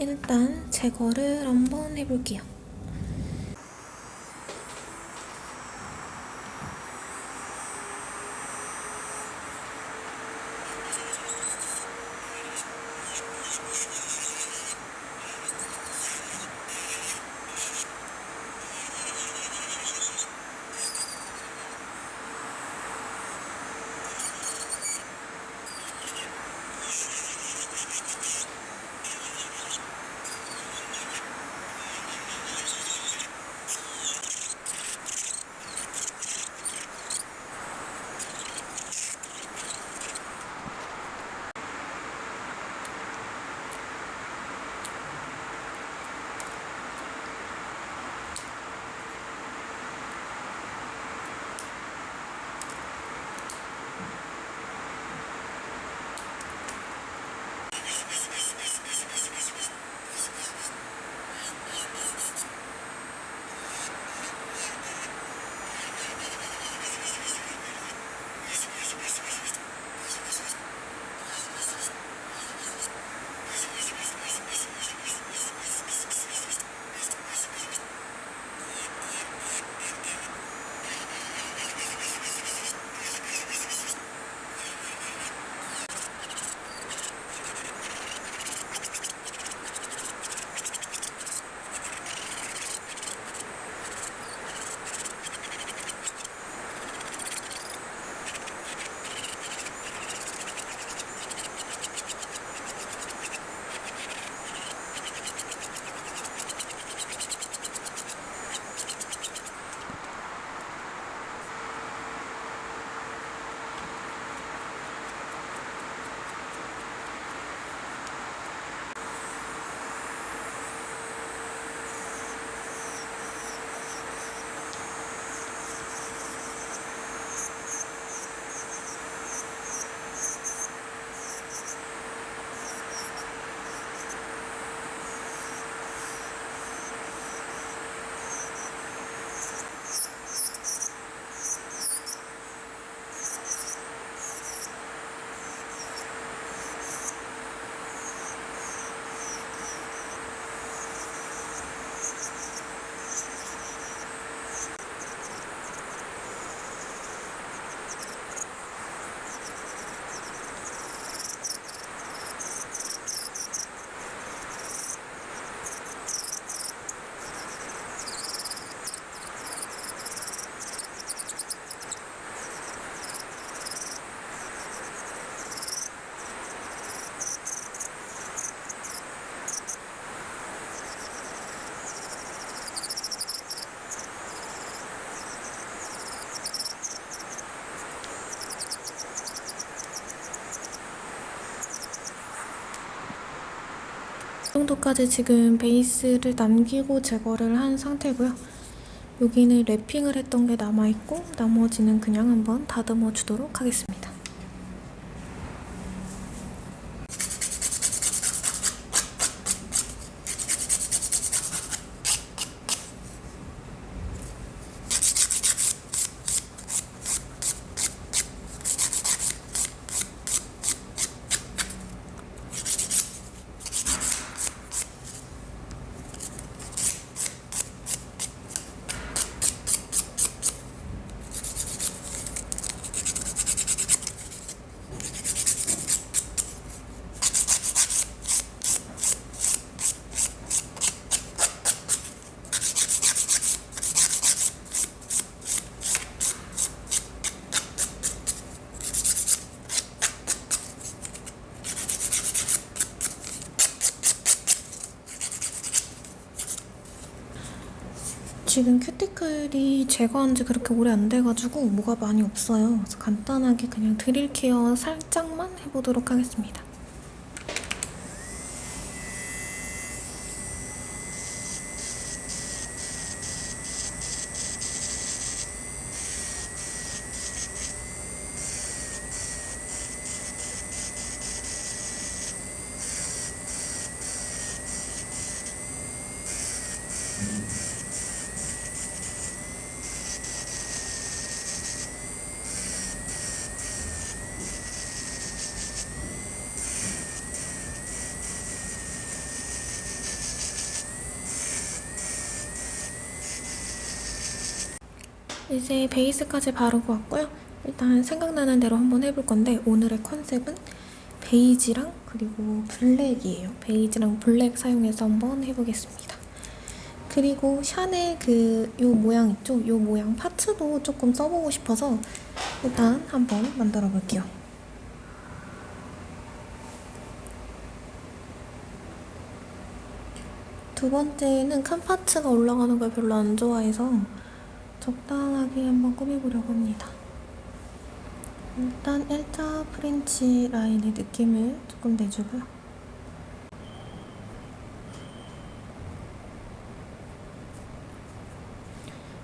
일단 제거를 한번 해볼게요. 정도까지 지금 베이스를 남기고 제거를 한 상태고요. 여기는 랩핑을 했던 게 남아있고 나머지는 그냥 한번 다듬어 주도록 하겠습니다. 지금 큐티클이 제거한 지 그렇게 오래 안 돼가지고 뭐가 많이 없어요. 그래서 간단하게 그냥 드릴 케어 살짝만 해보도록 하겠습니다. 이제 베이스까지 바르고 왔고요. 일단 생각나는 대로 한번 해볼 건데 오늘의 컨셉은 베이지랑 그리고 블랙이에요. 베이지랑 블랙 사용해서 한번 해보겠습니다. 그리고 샤넬 그 요 모양 있죠? 요 모양 parts도 조금 써보고 싶어서 일단 한번 만들어 볼게요. 두 번째는 큰 parts가 올라가는 걸 별로 안 좋아해서 적당하게 한번 꾸며보려고 합니다. 일단 일자 French line의 느낌을 조금 내주고요.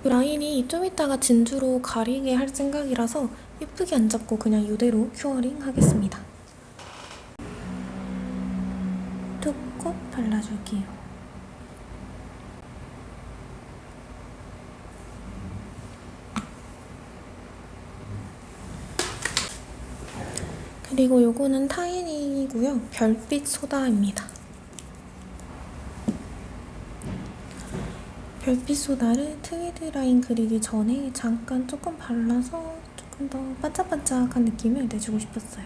이 라인이 좀 이따가 진주로 가리게 할 생각이라서 예쁘게 안 잡고 그냥 이대로 curing 하겠습니다. 툭콕 발라줄게요. 그리고 요거는 타인이고요. 별빛 소다입니다. 별빛 소다를 트위드 라인 그리기 전에 잠깐 조금 발라서 조금 더 반짝반짝한 느낌을 내주고 싶었어요.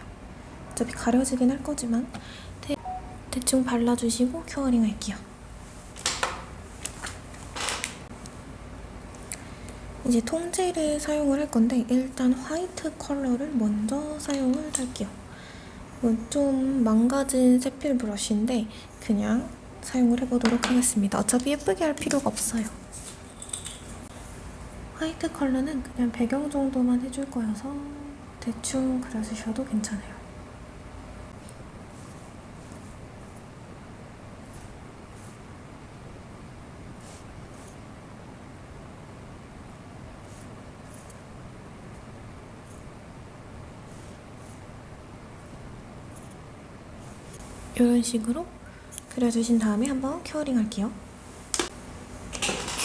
어차피 가려지긴 할 거지만 대, 대충 발라주시고 curing 할게요. 이제 통젤을 사용을 할 건데 일단 화이트 컬러를 먼저 사용을 할게요. 이건 좀 망가진 세필 브러쉬인데 그냥 사용을 해보도록 하겠습니다. 어차피 예쁘게 할 필요가 없어요. 화이트 컬러는 그냥 배경 정도만 해줄 거여서 대충 그려주셔도 괜찮아요. 이런 식으로 그려주신 다음에 한번 curing 할게요.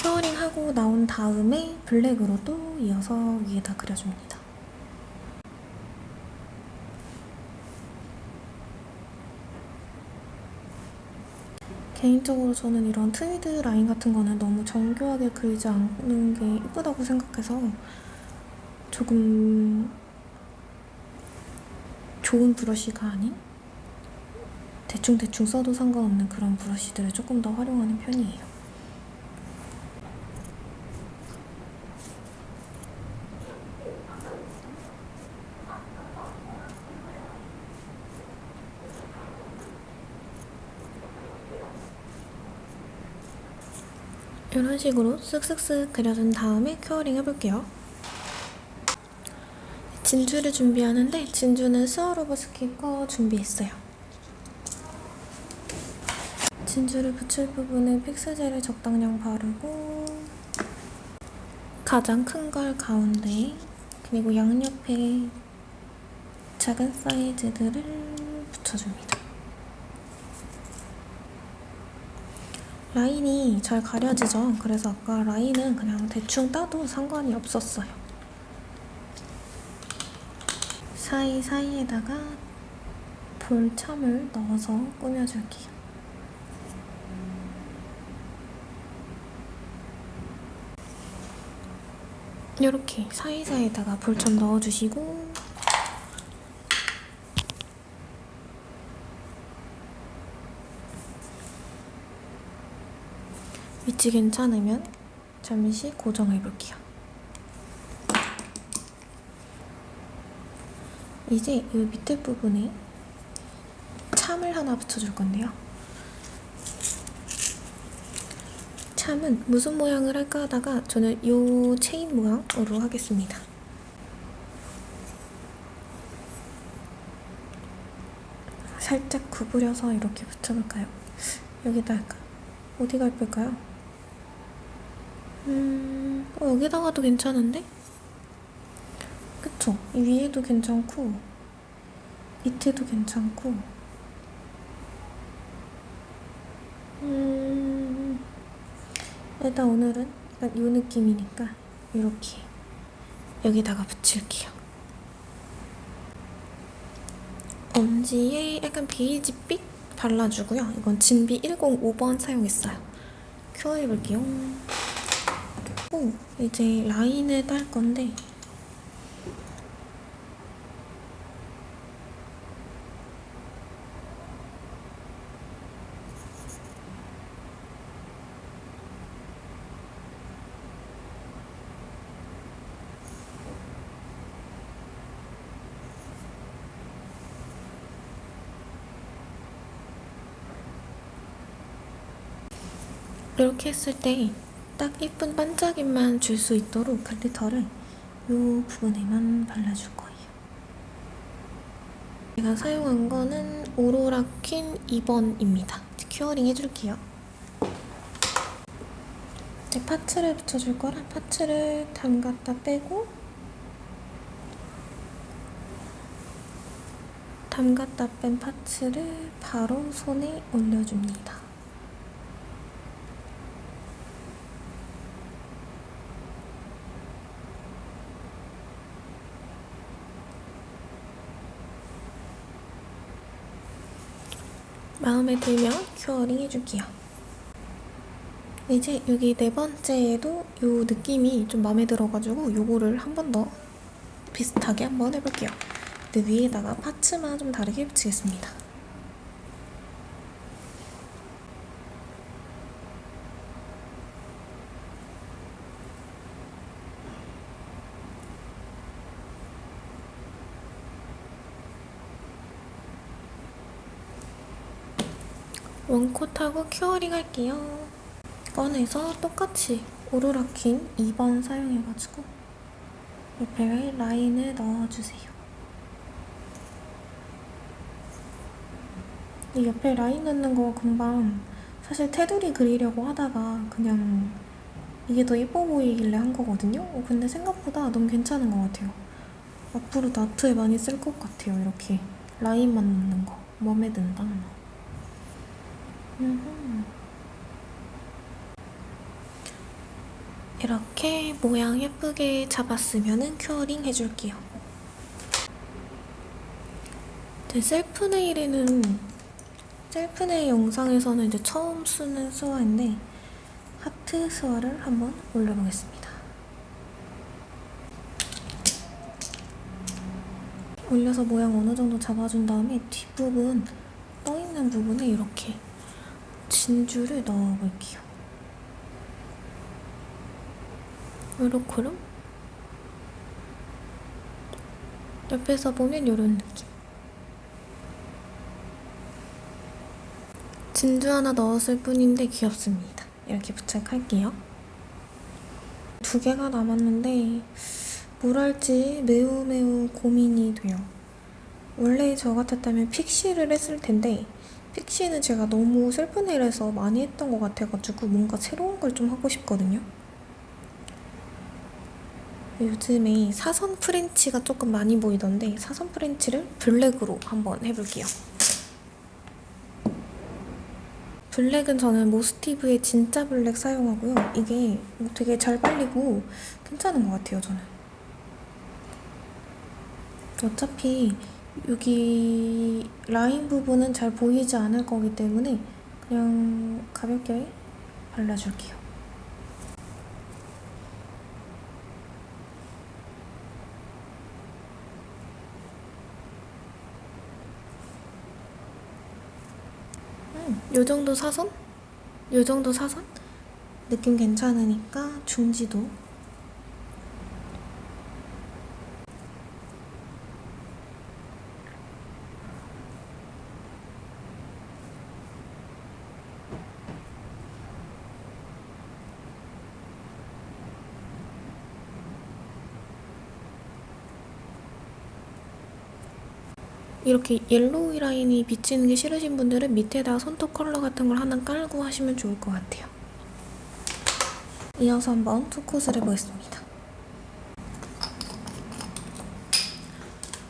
curing 하고 나온 다음에 블랙으로 또 이어서 위에다 그려줍니다. 개인적으로 저는 이런 트위드 라인 같은 거는 너무 정교하게 그리지 않는 게 예쁘다고 생각해서 조금 좋은 브러쉬가 아닌 대충대충 써도 상관없는 그런 브러쉬들을 조금 더 활용하는 편이에요. 이런 식으로 쓱쓱쓱 그려준 다음에 curing 해볼게요. 진주를 준비하는데 진주는 스와로브스키 거 준비했어요. 진주를 붙일 부분에 픽스젤을 적당량 바르고 가장 큰 걸 가운데 그리고 양옆에 작은 사이즈들을 붙여줍니다. 라인이 잘 가려지죠? 그래서 아까 라인은 그냥 대충 따도 상관이 없었어요. 사이사이에다가 볼참을 넣어서 꾸며줄게요. 이렇게 사이사이에다가 볼참 넣어주시고 위치 괜찮으면 잠시 고정해볼게요. 이제 이 밑에 부분에 참을 하나 붙여줄 건데요. 참은 무슨 모양을 할까 하다가 저는 이 체인 모양으로 하겠습니다. 살짝 구부려서 이렇게 붙여볼까요? 여기다 할까? 어디가 예쁠까요? 음, 어, 여기다가도 괜찮은데? 그쵸? 이 위에도 괜찮고 밑에도 괜찮고 일단 오늘은 약간 이 느낌이니까 이렇게 여기다가 붙일게요. 엄지에 약간 베이지빛 발라주고요. 이건 진비 105번 사용했어요. 큐어해볼게요. 하고 이제 라인을 딸 건데 이렇게 했을 때 딱 예쁜 반짝임만 줄 수 있도록 glitter를 이 부분에만 발라줄 거예요. 제가 사용한 거는 오로라 퀸 2번입니다. curing 해줄게요. 이제 parts를 붙여줄 거라 parts를 담갔다 빼고 담갔다 뺀 parts를 바로 손에 올려줍니다. 마음에 들면 큐어링 해줄게요. 이제 여기 네 번째에도 이 느낌이 좀 마음에 들어가지고 이거를 한 번 더 비슷하게 한번 해볼게요. 근데 위에다가 파츠만 좀 다르게 붙이겠습니다. one coat하고 curing 할게요. 꺼내서 똑같이 오로라 퀸 2번 사용해가지고 옆에 라인을 넣어주세요. 이 옆에 라인 넣는 거 금방 사실 테두리 그리려고 하다가 그냥 이게 더 예뻐 보이길래 한 거거든요. 어, 근데 생각보다 너무 괜찮은 것 같아요. 앞으로 아트에 많이 쓸 것 같아요. 이렇게 라인만 넣는 거. 마음에 든다. 이렇게 모양 예쁘게 잡았으면 curing 해줄게요. 제 셀프 네일에는 셀프 네일 영상에서는 이제 처음 쓰는 스와인데 하트 스와를 한번 올려보겠습니다. 올려서 모양 어느 정도 잡아준 다음에 뒷부분 떠있는 부분에 이렇게 진주를 넣어볼게요. 요렇게로 옆에서 보면 이런 느낌. 진주 하나 넣었을 뿐인데 귀엽습니다. 이렇게 부착할게요. 두 개가 남았는데 뭘 할지 매우 매우 고민이 돼요. 원래 저 같았다면 픽시를 했을 텐데 픽시는 제가 너무 셀프 네일에서 많이 했던 것 같아가지고 뭔가 새로운 걸 좀 하고 싶거든요. 요즘에 사선 프렌치가 조금 많이 보이던데 사선 프렌치를 블랙으로 한번 해볼게요. 블랙은 저는 모스티브의 진짜 블랙 사용하고요. 이게 되게 잘 발리고 괜찮은 것 같아요, 저는. 어차피 여기 라인 부분은 잘 보이지 않을 거기 때문에 그냥 가볍게 발라줄게요. 음, 요 정도 사선? 요 정도 사선? 느낌 괜찮으니까 중지도 이렇게 yellow 라인이 비치는 게 싫으신 분들은 밑에다 손톱 컬러 같은 걸 하나 깔고 하시면 좋을 것 같아요. 이어서 한번 two coat을 해보겠습니다.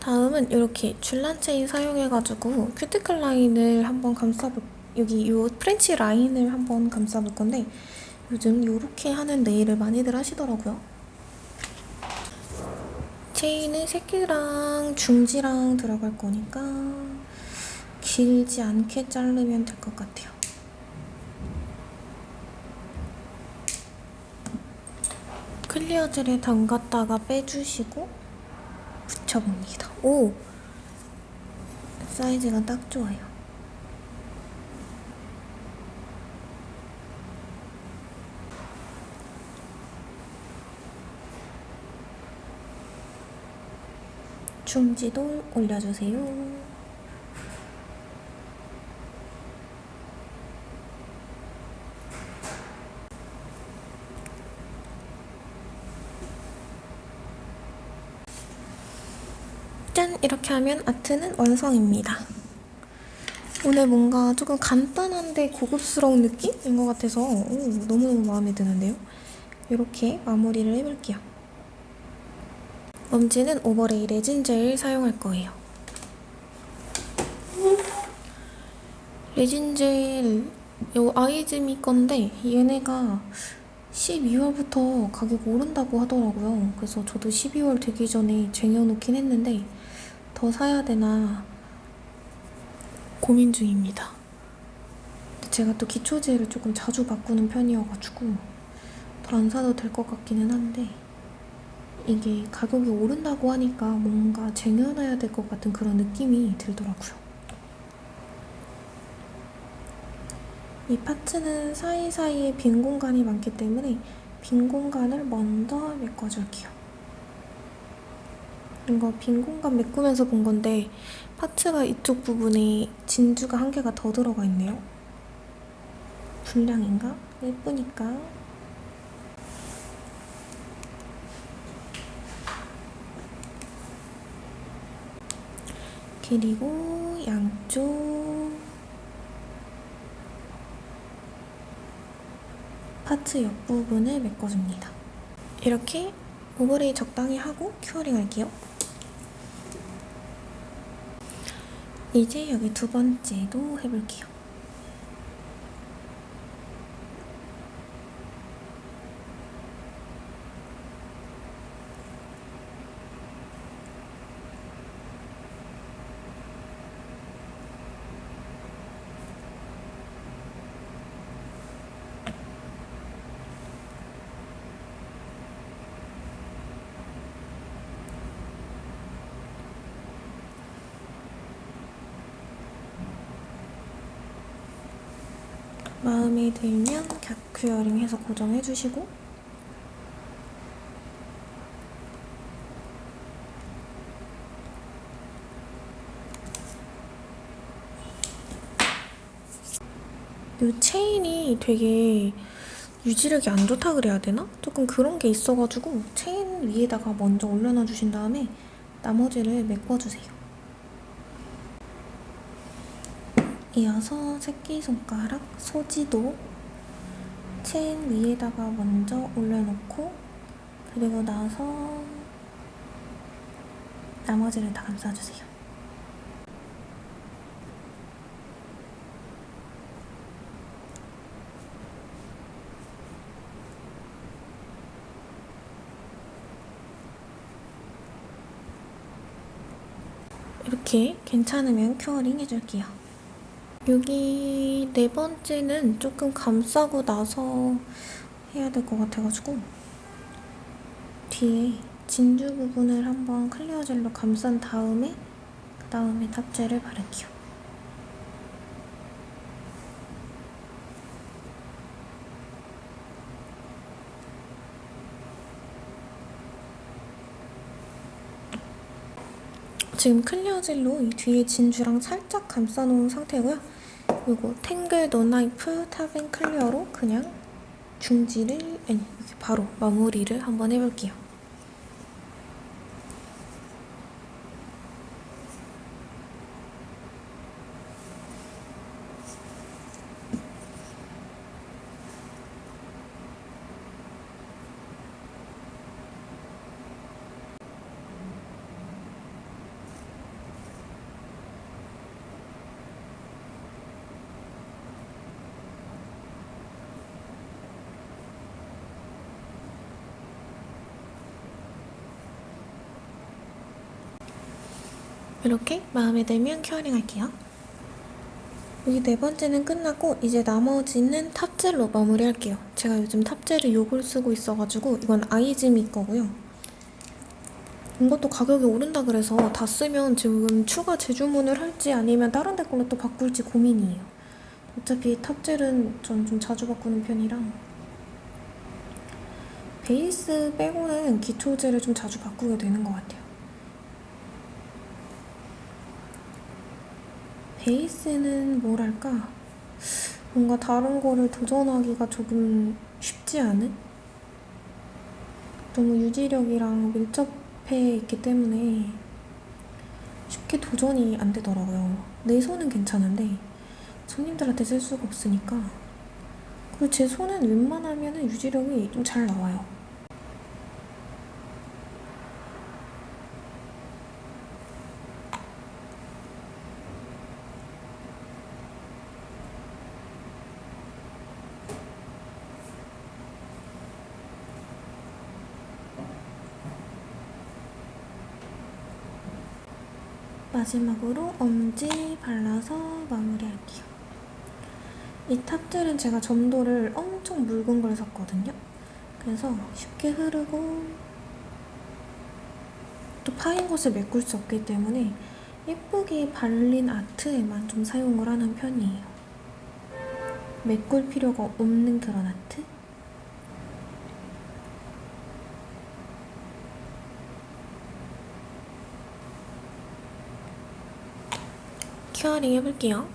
다음은 이렇게 줄란 체인 사용해가지고 큐티클 라인을 한번 감싸볼 여기 이 프렌치 라인을 한번 감싸볼 건데 요즘 이렇게 하는 네일을 많이들 하시더라고요. 체인은 새끼랑 중지랑 들어갈 거니까 길지 않게 자르면 될 것 같아요. 클리어 젤에 담갔다가 빼주시고 붙여봅니다. 오! 사이즈가 딱 좋아요. 중지도 올려주세요. 짠! 이렇게 하면 아트는 완성입니다. 오늘 뭔가 조금 간단한데 고급스러운 느낌인 것 같아서 오, 너무너무 마음에 드는데요. 이렇게 마무리를 해볼게요. 먼지는 오버레이 레진 젤 사용할 거예요. 레진 젤, 요 아이즈미 건데 얘네가 12월부터 가격 오른다고 하더라고요. 그래서 저도 12월 되기 전에 쟁여놓긴 했는데 더 사야 되나 고민 중입니다. 제가 또 기초제를 조금 자주 바꾸는 편이어가지고 더 안 사도 될 것 같기는 한데 이게 가격이 오른다고 하니까 뭔가 쟁여놔야 될 것 같은 그런 느낌이 들더라고요. 이 파츠는 사이사이에 빈 공간이 많기 때문에 빈 공간을 먼저 메꿔줄게요. 이거 빈 공간 메꾸면서 본 건데 파츠가 이쪽 부분에 진주가 한 개가 더 들어가 있네요. 분량인가? 예쁘니까 그리고 양쪽 parts 옆부분을 메꿔줍니다. 이렇게 overlay 적당히 하고 curing 할게요. 이제 여기 두 번째도 해볼게요. 마음에 들면 격큐어링 해서 고정해주시고 이 체인이 되게 유지력이 안 좋다 그래야 되나? 조금 그런 게 있어가지고 체인 위에다가 먼저 올려놔 주신 다음에 나머지를 메꿔주세요. 이어서 새끼손가락 소지도 체인 위에다가 먼저 올려놓고 그리고 나서 나머지를 다 감싸주세요. 이렇게 괜찮으면 curing 해줄게요. 여기 네 번째는 조금 감싸고 나서 해야 될 것 같아가지고 뒤에 진주 부분을 한번 clear gel로 감싼 다음에 그 다음에 top gel을 바를게요. 지금 clear gel로 이 뒤에 진주랑 살짝 감싸놓은 상태고요. 이거 탱글 no wipe top and clear로 그냥 중지를 아니 이렇게 바로 마무리를 한번 해볼게요. 이렇게 마음에 들면 curing 할게요. 여기 네 번째는 끝났고 이제 나머지는 top gel로 마무리할게요. 제가 요즘 top gel을 요걸 쓰고 있어가지고 이건 아이즈미 거고요. 이것도 가격이 오른다 그래서 다 쓰면 지금 추가 재주문을 할지 아니면 다른 데 걸로 또 바꿀지 고민이에요. 어차피 top gel은 전 좀 자주 바꾸는 편이라 베이스 빼고는 기초젤을 좀 자주 바꾸게 되는 것 같아요. 베이스는 뭐랄까 뭔가 다른 거를 도전하기가 조금 쉽지 않은? 너무 유지력이랑 밀접해 있기 때문에 쉽게 도전이 안 되더라고요. 내 손은 괜찮은데 손님들한테 쓸 수가 없으니까 그리고 제 손은 웬만하면 유지력이 좀 잘 나와요. 마지막으로 엄지 발라서 마무리할게요. 이 탑젤은 제가 점도를 엄청 묽은 걸 샀거든요. 그래서 쉽게 흐르고 또 파인 곳을 메꿀 수 없기 때문에 예쁘게 발린 아트에만 좀 사용을 하는 편이에요. 메꿀 필요가 없는 그런 아트? 큐어링 해볼게요.